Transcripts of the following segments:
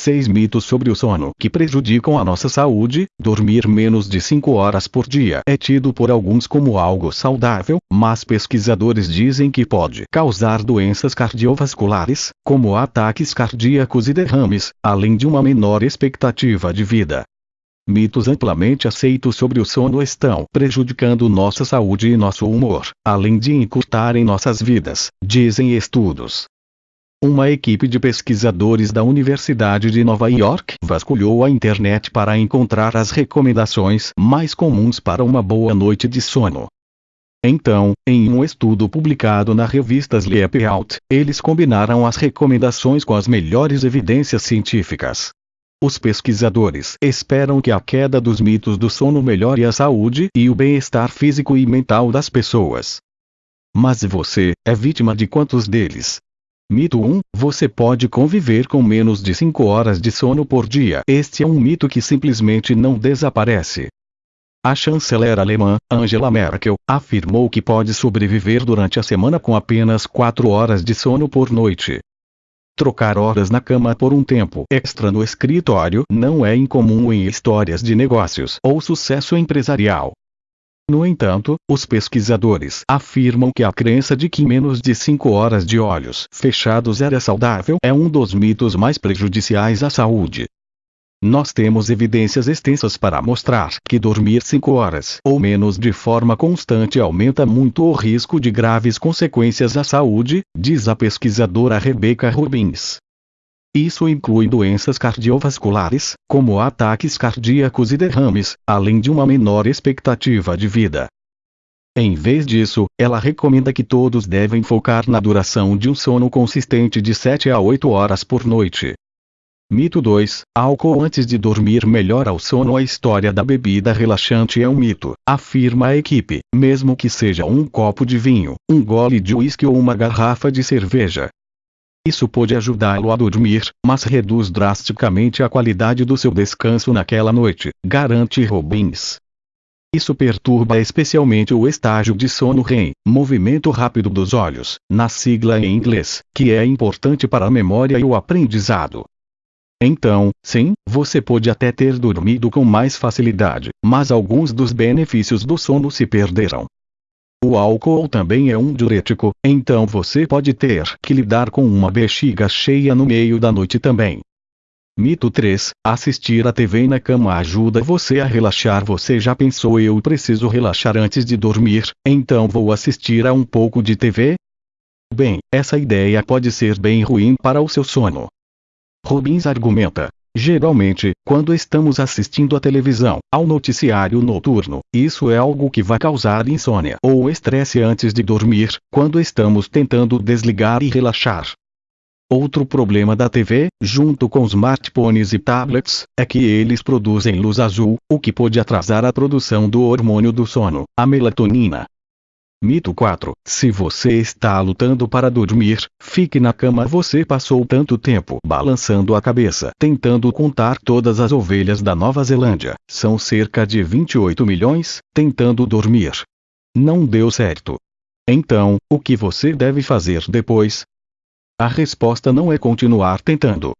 6 mitos sobre o sono que prejudicam a nossa saúde. Dormir menos de 5 horas por dia é tido por alguns como algo saudável, mas pesquisadores dizem que pode causar doenças cardiovasculares, como ataques cardíacos e derrames, além de uma menor expectativa de vida. Mitos amplamente aceitos sobre o sono estão prejudicando nossa saúde e nosso humor, além de encurtarem nossas vidas, dizem estudos. Uma equipe de pesquisadores da Universidade de Nova York vasculhou a internet para encontrar as recomendações mais comuns para uma boa noite de sono. Então, em um estudo publicado na revista Sleep Out, eles combinaram as recomendações com as melhores evidências científicas. Os pesquisadores esperam que a queda dos mitos do sono melhore a saúde e o bem-estar físico e mental das pessoas. Mas você é vítima de quantos deles? Mito 1: Você pode conviver com menos de 5 horas de sono por dia. Este é um mito que simplesmente não desaparece. A chanceler alemã, Angela Merkel, afirmou que pode sobreviver durante a semana com apenas 4 horas de sono por noite. Trocar horas na cama por um tempo extra no escritório não é incomum em histórias de negócios ou sucesso empresarial. No entanto, os pesquisadores afirmam que a crença de que menos de 5 horas de olhos fechados era saudável é um dos mitos mais prejudiciais à saúde. Nós temos evidências extensas para mostrar que dormir 5 horas ou menos de forma constante aumenta muito o risco de graves consequências à saúde, diz a pesquisadora Rebecca Rubins. Isso inclui doenças cardiovasculares, como ataques cardíacos e derrames, além de uma menor expectativa de vida. Em vez disso, ela recomenda que todos devem focar na duração de um sono consistente de 7 a 8 horas por noite. Mito 2: Álcool antes de dormir melhora o sono. A história da bebida relaxante é um mito, afirma a equipe, mesmo que seja um copo de vinho, um gole de uísque ou uma garrafa de cerveja. Isso pode ajudá-lo a dormir, mas reduz drasticamente a qualidade do seu descanso naquela noite, garante Robbins. Isso perturba especialmente o estágio de sono REM, movimento rápido dos olhos, na sigla em inglês, que é importante para a memória e o aprendizado. Então, sim, você pode até ter dormido com mais facilidade, mas alguns dos benefícios do sono se perderam. O álcool também é um diurético, então você pode ter que lidar com uma bexiga cheia no meio da noite também. Mito 3: Assistir a TV na cama ajuda você a relaxar. Você já pensou eu preciso relaxar antes de dormir, então vou assistir a um pouco de TV? Bem, essa ideia pode ser bem ruim para o seu sono. Robbins argumenta, Geralmente, quando estamos assistindo à televisão, ao noticiário noturno, isso é algo que vai causar insônia ou estresse antes de dormir, quando estamos tentando desligar e relaxar. Outro problema da TV, junto com smartphones e tablets, é que eles produzem luz azul, o que pode atrasar a produção do hormônio do sono, a melatonina. Mito 4. Se você está lutando para dormir, fique na cama. Você passou tanto tempo balançando a cabeça tentando contar todas as ovelhas da Nova Zelândia. São cerca de 28 milhões, tentando dormir. Não deu certo. Então, o que você deve fazer depois? A resposta não é continuar tentando.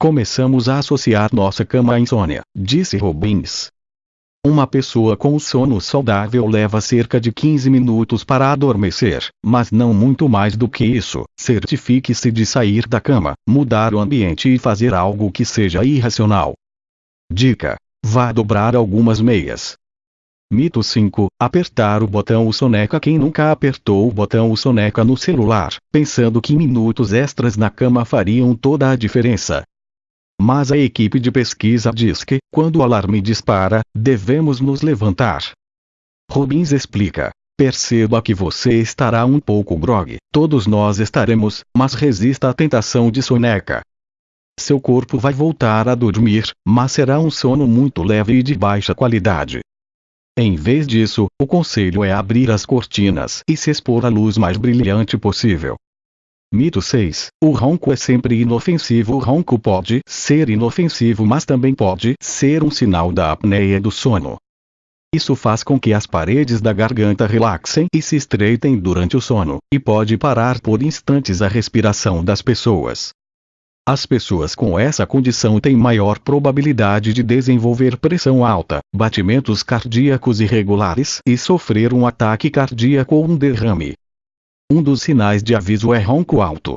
Começamos a associar nossa cama à insônia, disse Robbins. Uma pessoa com sono saudável leva cerca de 15 minutos para adormecer, mas não muito mais do que isso. Certifique-se de sair da cama, mudar o ambiente e fazer algo que seja irracional. Dica: vá dobrar algumas meias. Mito 5: Apertar o botão o soneca. Quem nunca apertou o botão o soneca no celular, pensando que minutos extras na cama fariam toda a diferença? Mas a equipe de pesquisa diz que, quando o alarme dispara, devemos nos levantar. Robbins explica. Perceba que você estará um pouco grog, todos nós estaremos, mas resista à tentação de soneca. Seu corpo vai voltar a dormir, mas será um sono muito leve e de baixa qualidade. Em vez disso, o conselho é abrir as cortinas e se expor à luz mais brilhante possível. Mito 6. O ronco é sempre inofensivo. O ronco pode ser inofensivo, mas também pode ser um sinal da apneia do sono. Isso faz com que as paredes da garganta relaxem e se estreitem durante o sono, e pode parar por instantes a respiração das pessoas. As pessoas com essa condição têm maior probabilidade de desenvolver pressão alta, batimentos cardíacos irregulares e sofrer um ataque cardíaco ou um derrame. Um dos sinais de aviso é ronco alto.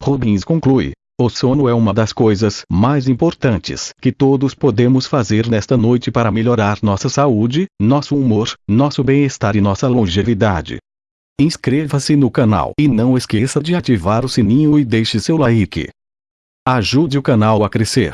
Robbins conclui: o sono é uma das coisas mais importantes que todos podemos fazer nesta noite para melhorar nossa saúde, nosso humor, nosso bem-estar e nossa longevidade. Inscreva-se no canal e não esqueça de ativar o sininho e deixe seu like. Ajude o canal a crescer.